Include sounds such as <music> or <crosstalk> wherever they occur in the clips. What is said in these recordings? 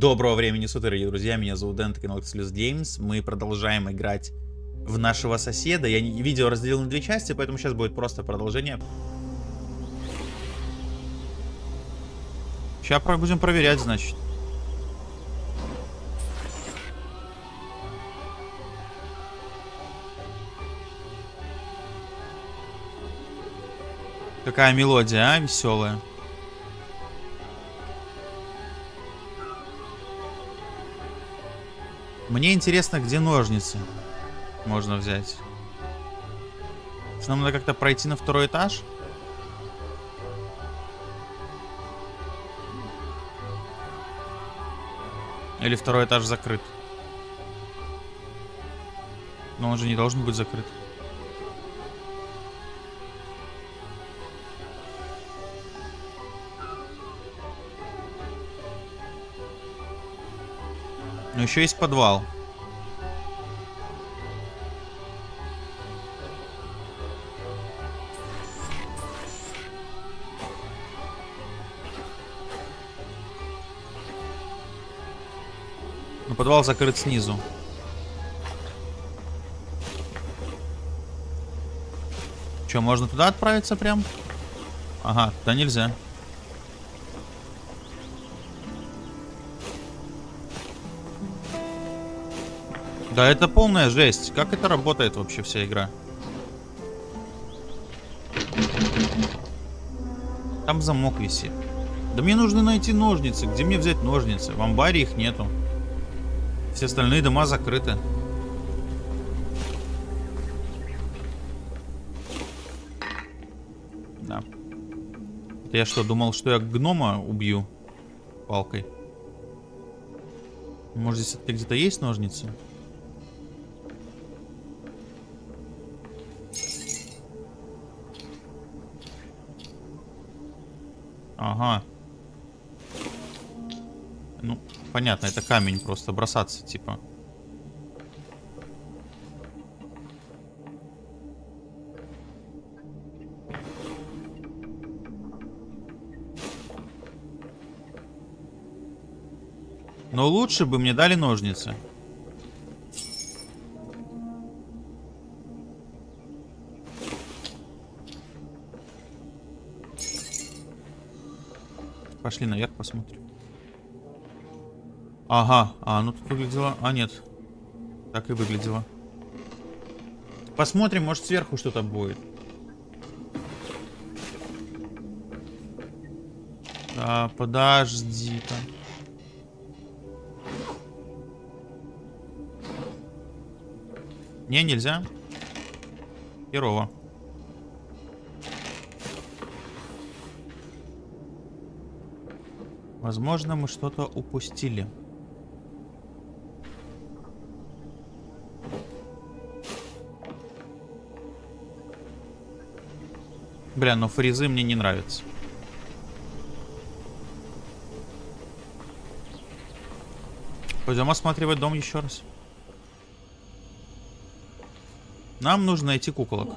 Доброго времени суток, дорогие друзья, меня зовут Дэн, это канал Exclusive Games. Мы продолжаем играть в нашего соседа. Я видео разделил на две части, поэтому сейчас будет просто продолжение. Сейчас будем проверять, значит. Какая мелодия, а, веселая. Мне интересно, где ножницы можно взять. Нам надо как-то пройти на второй этаж. Или второй этаж закрыт. Но он же не должен быть закрыт. Но еще есть подвал. Но подвал закрыт снизу. Че, можно туда отправиться прям? Ага, туда нельзя. Да это полная жесть. Как это работает вообще вся игра? Там замок висит. Да мне нужно найти ножницы. Где мне взять ножницы? В амбаре их нету. Все остальные дома закрыты. Да. Это я что, думал, что я гнома убью палкой? Может, здесь где-то есть ножницы? Ага. Ну, понятно, это камень просто бросаться, типа. Но лучше бы мне дали ножницы. Пошли наверх посмотрим. Ага, а, ну тут выглядело... А, нет. Так и выглядело. Посмотрим, может сверху что-то будет. Да, подожди-ка. Не, нельзя. Херово. Возможно, мы что-то упустили. Бля, но фризы мне не нравятся. Пойдем осматривать дом еще раз. Нам нужно найти куколок.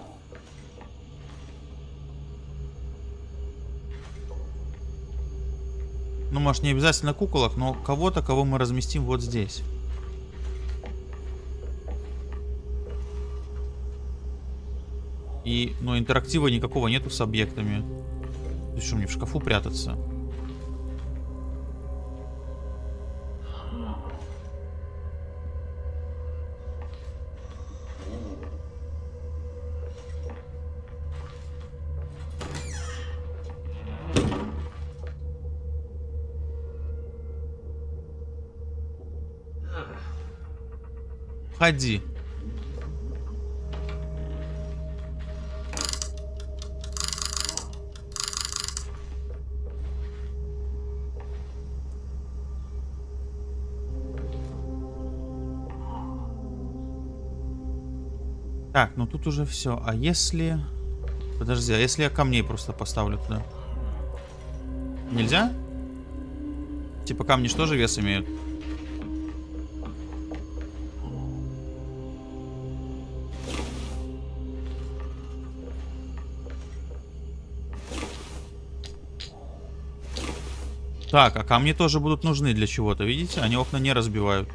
Может, не обязательно куколок, но кого-то, кого мы разместим вот здесь. И, ну, интерактива никакого нету с объектами. Ты что, мне в шкафу прятаться? Входи. Так, ну тут уже все. А если... Подожди, а если я камней просто поставлю туда? Нельзя? Типа камни что же вес имеют? Так, а камни тоже будут нужны для чего-то, видите? Они окна не разбивают.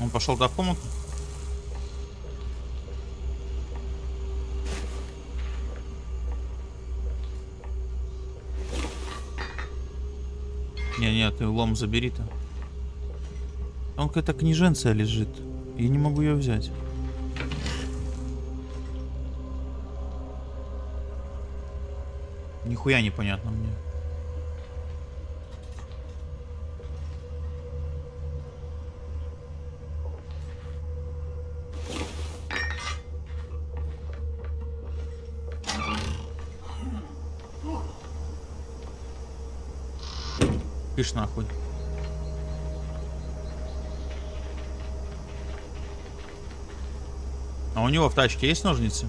Он пошел туда в комнату? Не-не, ты лом забери-то. Он какая-то книженция лежит. Я не могу ее взять. Нихуя непонятно мне. Пиш нахуй. А у него в тачке есть ножницы?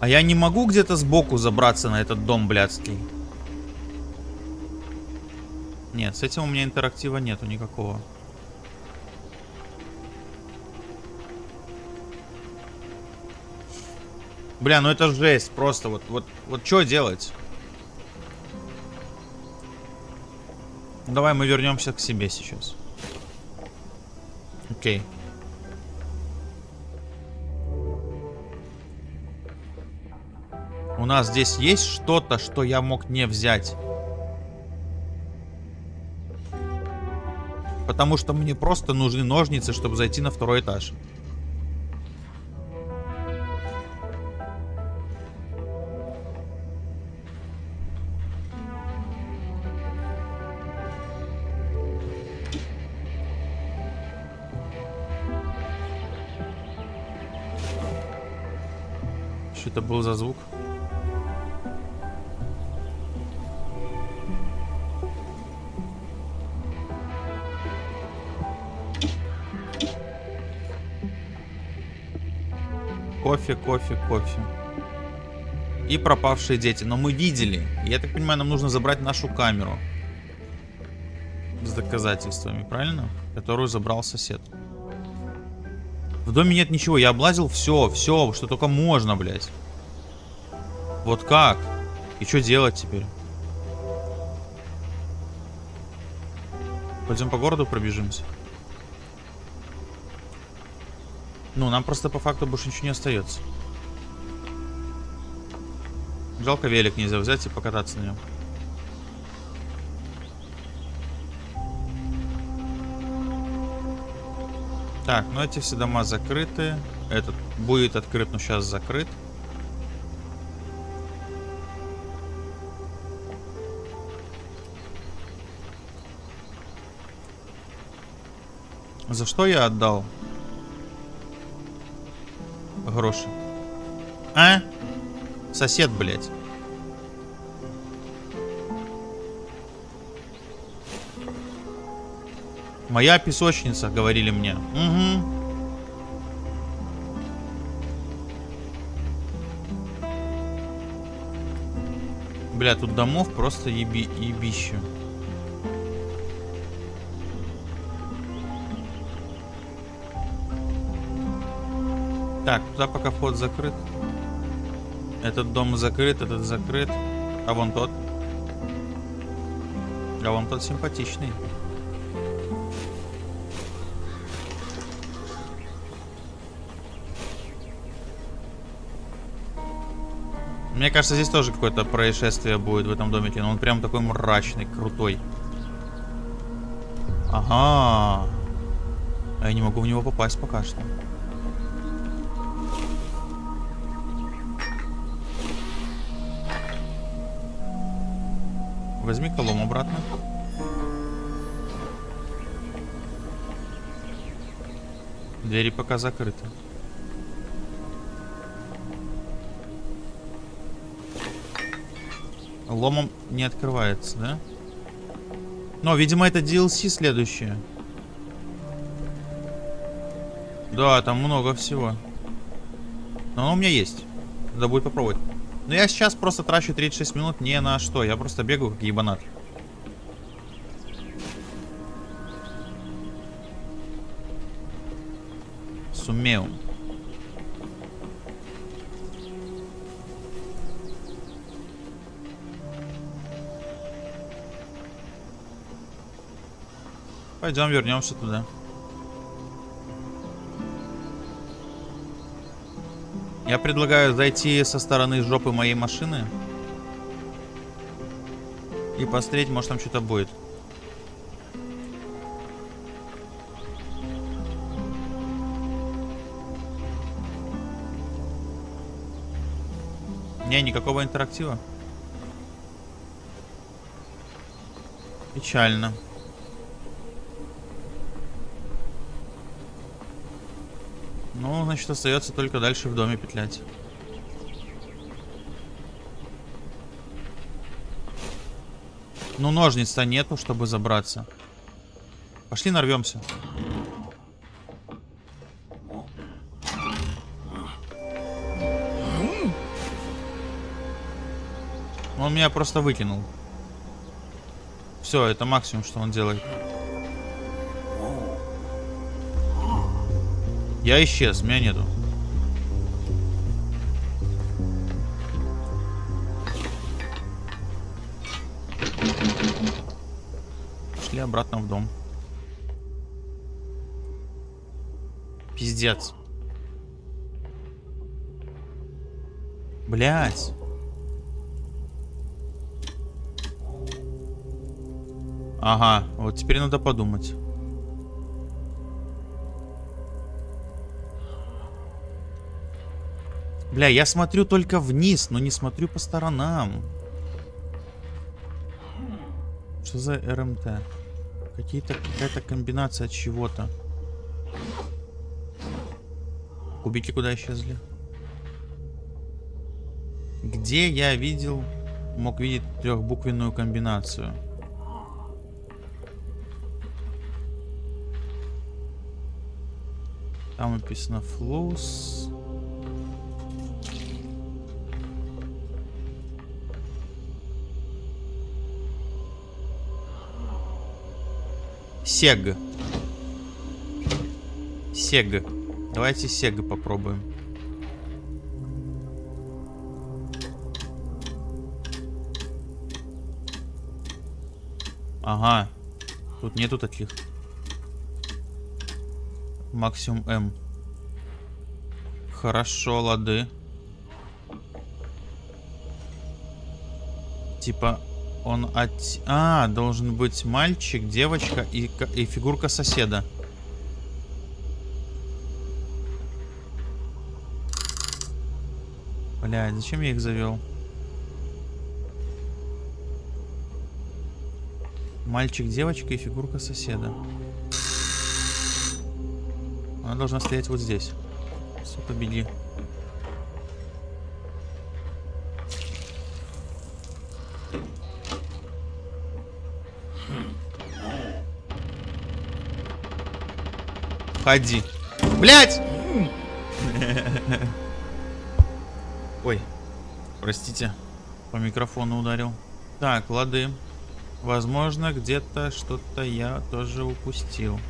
А я не могу где-то сбоку забраться на этот дом блядский? Нет, с этим у меня интерактива нету никакого. Бля, ну это жесть просто. Вот, вот, вот что делать? Давай мы вернемся к себе сейчас. Окей. У нас здесь есть что-то, что я мог не взять. Потому что мне просто нужны ножницы, чтобы зайти на второй этаж. Что это был за звук? Кофе, кофе, кофе. И пропавшие дети. Но мы видели. Я так понимаю, нам нужно забрать нашу камеру. С доказательствами, правильно? Которую забрал сосед. В доме нет ничего. Я облазил все, все, что только можно, блядь. Вот как? И что делать теперь? Пойдем по городу пробежимся. Ну, нам просто по факту больше ничего не остается. Жалко велик нельзя взять и покататься на нем. Так, ну эти все дома закрыты. Этот будет открыт, но сейчас закрыт. За что я отдал? Гроши. А? Сосед, блядь. Моя песочница, говорили мне. Угу. Бля, тут домов просто еби ебище. Так, туда пока вход закрыт. Этот дом закрыт, этот закрыт. А вон тот. А вон тот симпатичный. Мне кажется, здесь тоже какое-то происшествие будет в этом домике. Но он прям такой мрачный, крутой. Ага. А я не могу в него попасть пока что. Возьми колом обратно. Двери пока закрыты. Ломом не открывается, да? Но, видимо, это DLC следующее. Да, там много всего. Но оно у меня есть. Надо будет попробовать. Но я сейчас просто трачу 36 минут не на что. Я просто бегаю как ебанат. Сумею. Пойдем вернемся туда. Я предлагаю зайти со стороны жопы моей машины. И посмотреть, может там что-то будет. Не, никакого интерактива. Печально. Ну, значит, остается только дальше в доме петлять. Ну, ножниц-то нету, чтобы забраться. Пошли нарвемся. Он меня просто выкинул. Все, это максимум, что он делает. Я исчез, меня нету. Шли обратно в дом. Пиздец. Блять. Ага, вот теперь надо подумать. Бля, я смотрю только вниз, но не смотрю по сторонам. Что за РМТ? Какие-то какая-то комбинация чего-то. Кубики куда исчезли? Где я видел, мог видеть трехбуквенную комбинацию? Там написано flows. Сег. Сег. Давайте Сег попробуем. Ага. Тут нету таких. Максимум М. Хорошо, лады. Типа он от... А, должен быть мальчик, девочка и, и фигурка соседа. Блядь, зачем я их завел? Мальчик, девочка и фигурка соседа. Она должна стоять вот здесь. Сука, беги. Ходи. Блять! Ой, простите, по микрофону ударил. Так, лады. Возможно, где-то что-то я тоже упустил.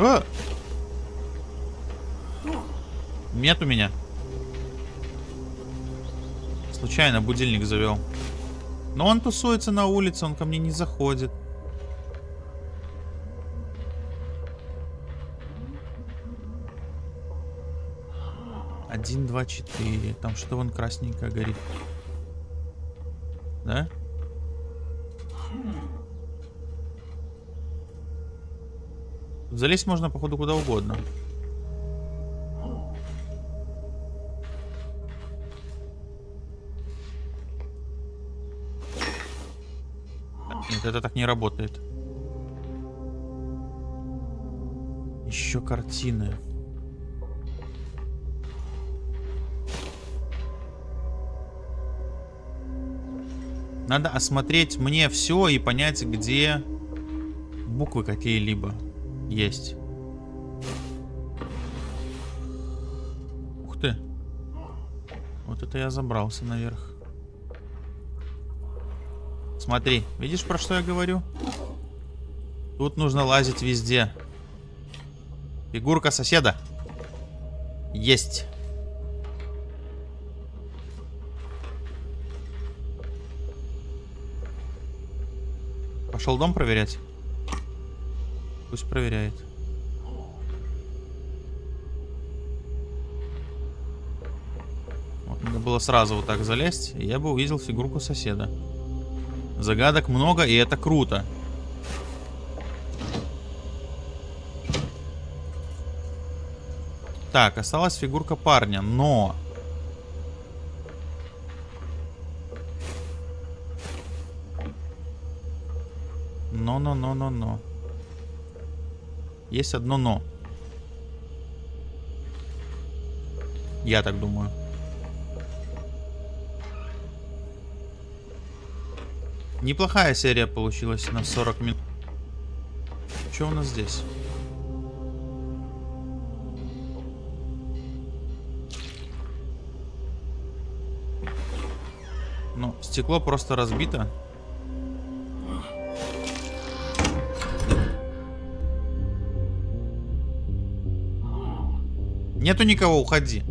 А! Нет у меня. Случайно будильник завел. Но он тусуется на улице, он ко мне не заходит. Один, два, четыре. Там что вон красненькое горит. Да? Залезть можно, походу, куда угодно. это так не работает. Еще картины. Надо осмотреть мне все и понять, где буквы какие-либо есть. Ух ты. Вот это я забрался наверх. Смотри, видишь, про что я говорю? Тут нужно лазить везде. Фигурка соседа. Есть. Пошел дом проверять. Пусть проверяет. Вот, надо было сразу вот так залезть, и я бы увидел фигурку соседа. Загадок много, и это круто. Так, осталась фигурка парня, но... Но-но-но-но-но. Есть одно но. Я так думаю. Неплохая серия получилась на 40 минут. Что у нас здесь? Ну, стекло просто разбито. Нету никого, уходи.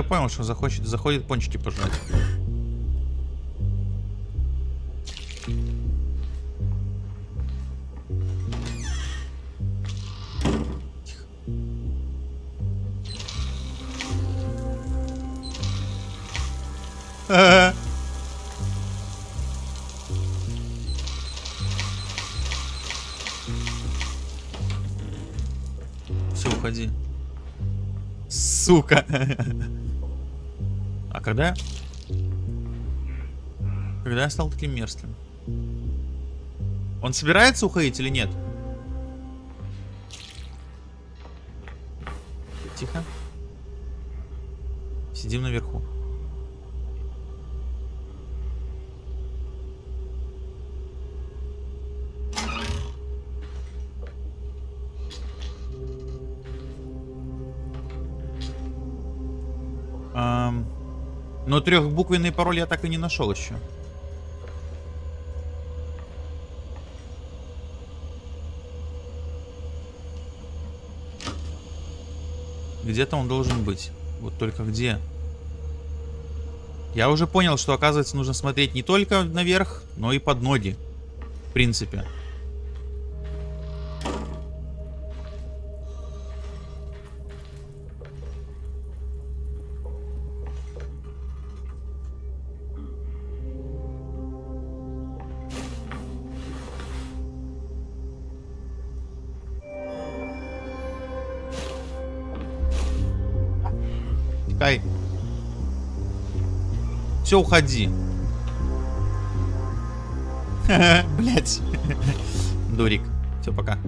Я понял, что захочет, заходит пончики пожрать. Все, уходи. Сука. А когда... Когда я стал таким мерзким? Он собирается уходить или нет? Тихо. Сидим наверху. Но трехбуквенный пароль я так и не нашел еще. Где-то он должен быть. Вот только где? Я уже понял, что, оказывается, нужно смотреть не только наверх, но и под ноги. В принципе. Все, уходи. <laughs> Блять. Дурик. Все, пока.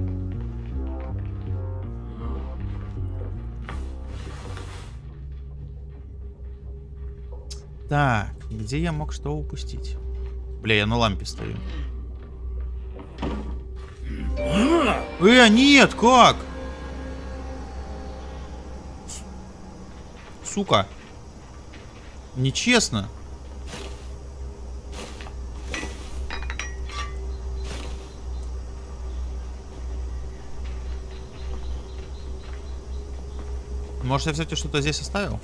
Так, где я мог что упустить? Бля, я на лампе стою. Э, нет, как? Сука. Нечестно. Может, я, кстати, что-то здесь оставил?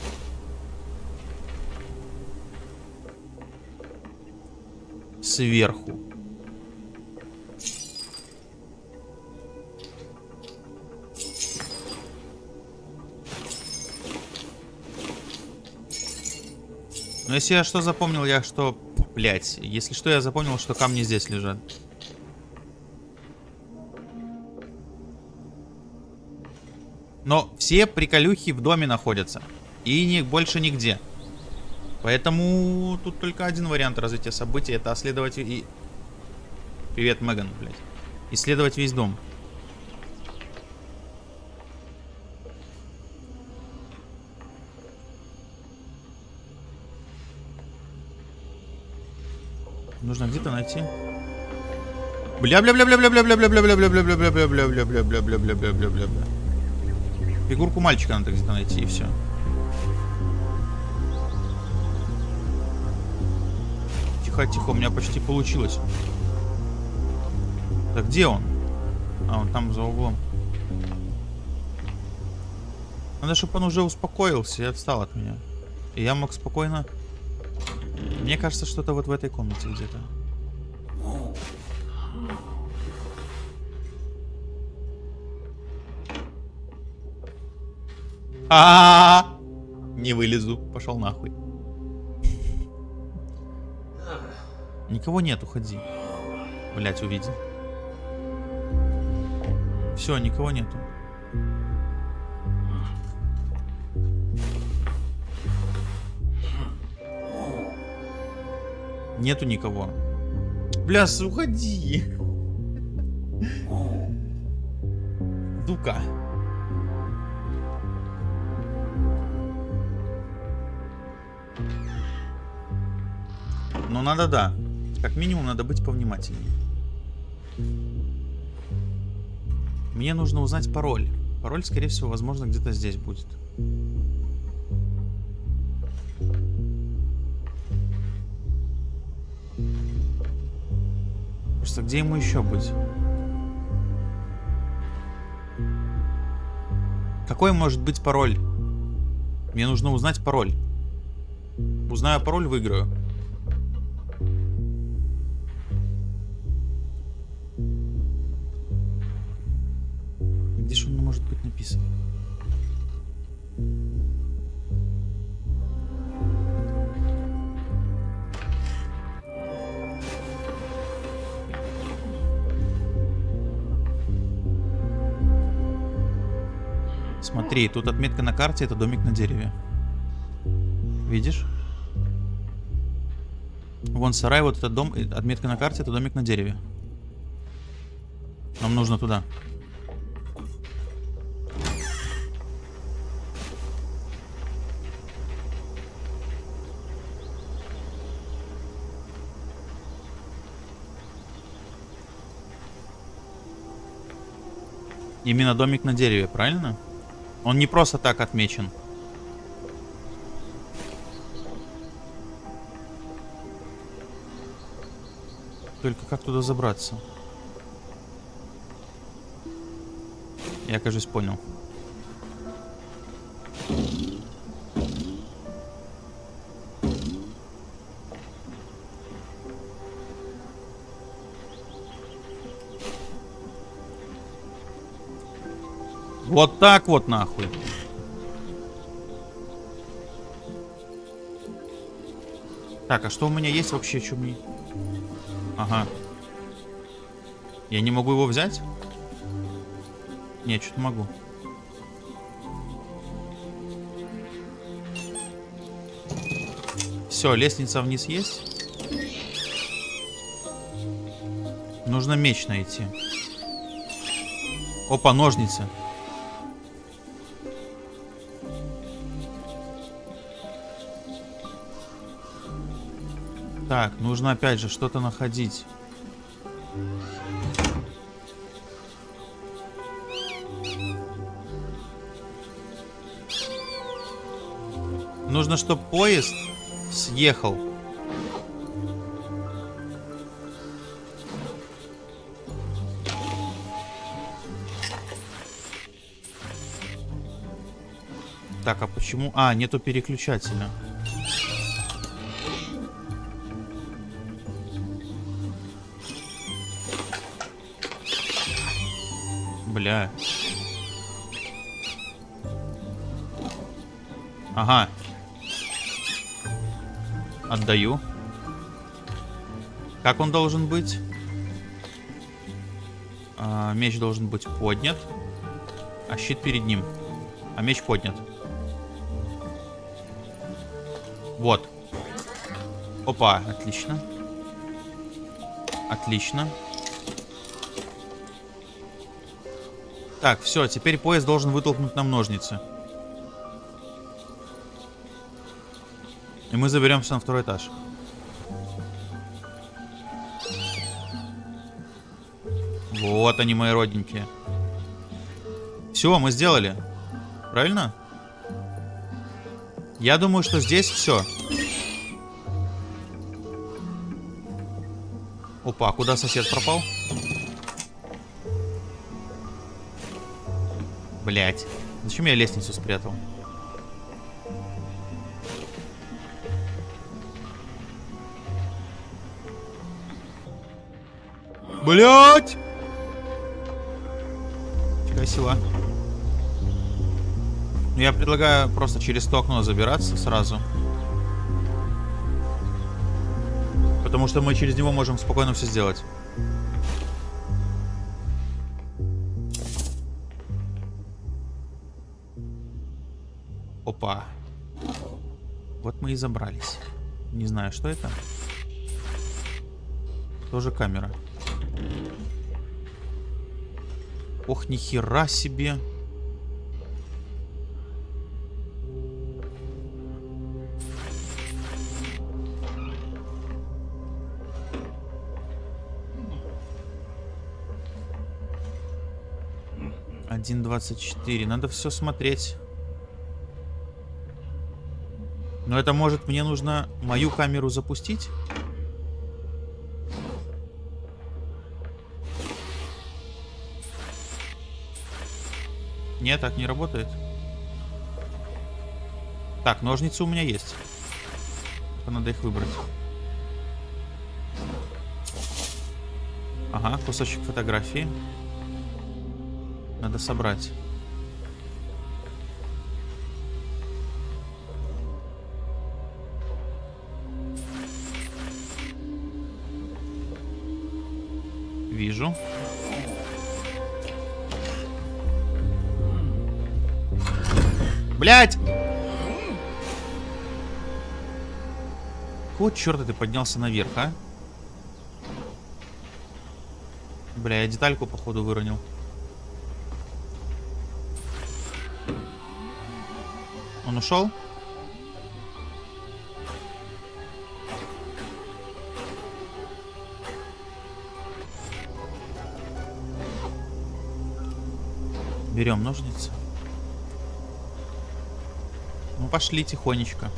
Сверху. Но если я что запомнил, я что... Блять, если что, я запомнил, что камни здесь лежат. Все приколюхи в доме находятся. И не, больше нигде. Поэтому тут только один вариант развития событий. Это исследовать и... Привет, Меган, блядь. Исследовать весь дом. Нужно где-то найти. Бля Фигурку мальчика надо где-то найти и все. Тихо, тихо, у меня почти получилось. Да где он? А, он там за углом. Надо, чтобы он уже успокоился и отстал от меня. И я мог спокойно... Мне кажется, что-то вот в этой комнате где-то. А, -а, а Не вылезу. Пошел нахуй. Никого нет, уходи. Блять, увидел. Все, никого нету. Нету никого. Бля, уходи. Дука. Надо, да. Как минимум надо быть повнимательнее. Мне нужно узнать пароль. Пароль, скорее всего, возможно, где-то здесь будет. Просто где ему еще быть? Какой может быть пароль? Мне нужно узнать пароль. Узнаю пароль, выиграю. Смотри, тут отметка на карте, это домик на дереве. Видишь? Вон сарай, вот этот дом, отметка на карте, это домик на дереве. Нам нужно туда. Именно домик на дереве, правильно? Он не просто так отмечен. Только как туда забраться? Я, кажется, понял. Вот так вот нахуй. Так, а что у меня есть вообще, что мне... Ага. Я не могу его взять? Нет, что-то могу. Все, лестница вниз есть. Нужно меч найти. Опа, ножницы. Так, нужно опять же что-то находить. Нужно, чтобы поезд съехал. Так, а почему... А, нету переключателя. Бля. Ага. Отдаю. Как он должен быть? А, меч должен быть поднят. А щит перед ним. А меч поднят. Вот. Опа, отлично. Отлично. Так, все, теперь поезд должен вытолкнуть нам ножницы. И мы заберемся на второй этаж. Вот они, мои родненькие. Все, мы сделали. Правильно? Я думаю, что здесь все. Опа, куда сосед пропал? Блять. Зачем я лестницу спрятал? Блять! Фига сила. Ну, я предлагаю просто через то окно забираться сразу. Потому что мы через него можем спокойно все сделать. И забрались. Не знаю, что это. Тоже камера. Ох, нихера себе. Один двадцать четыре. Надо все смотреть. Но это может мне нужно мою камеру запустить? Нет, так не работает. Так, ножницы у меня есть. Надо их выбрать. Ага, кусочек фотографии. Надо собрать. Вижу. Блять! Вот черта ты поднялся наверх, а? Бля, я детальку, походу, выронил. Он ушел? Берем ножницы. Ну, пошли тихонечко.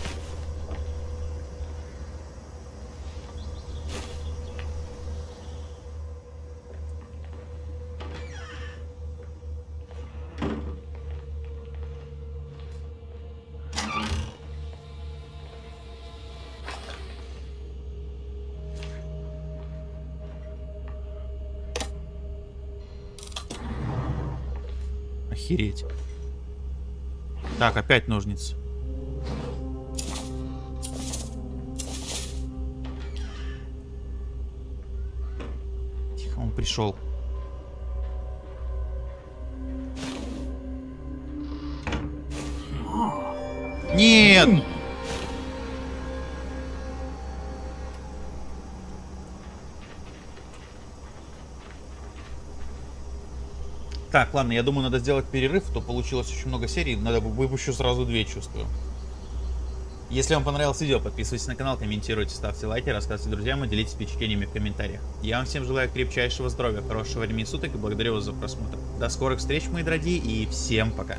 Охереть. Так, опять ножницы. Тихо, он пришел. Нет! Так, ладно, я думаю, надо сделать перерыв, то получилось очень много серий, надо выпущу сразу две, чувствую. Если вам понравилось видео, подписывайтесь на канал, комментируйте, ставьте лайки, рассказывайте друзьям и делитесь впечатлениями в комментариях. Я вам всем желаю крепчайшего здоровья, хорошего времени суток и благодарю вас за просмотр. До скорых встреч, мои дорогие, и всем пока.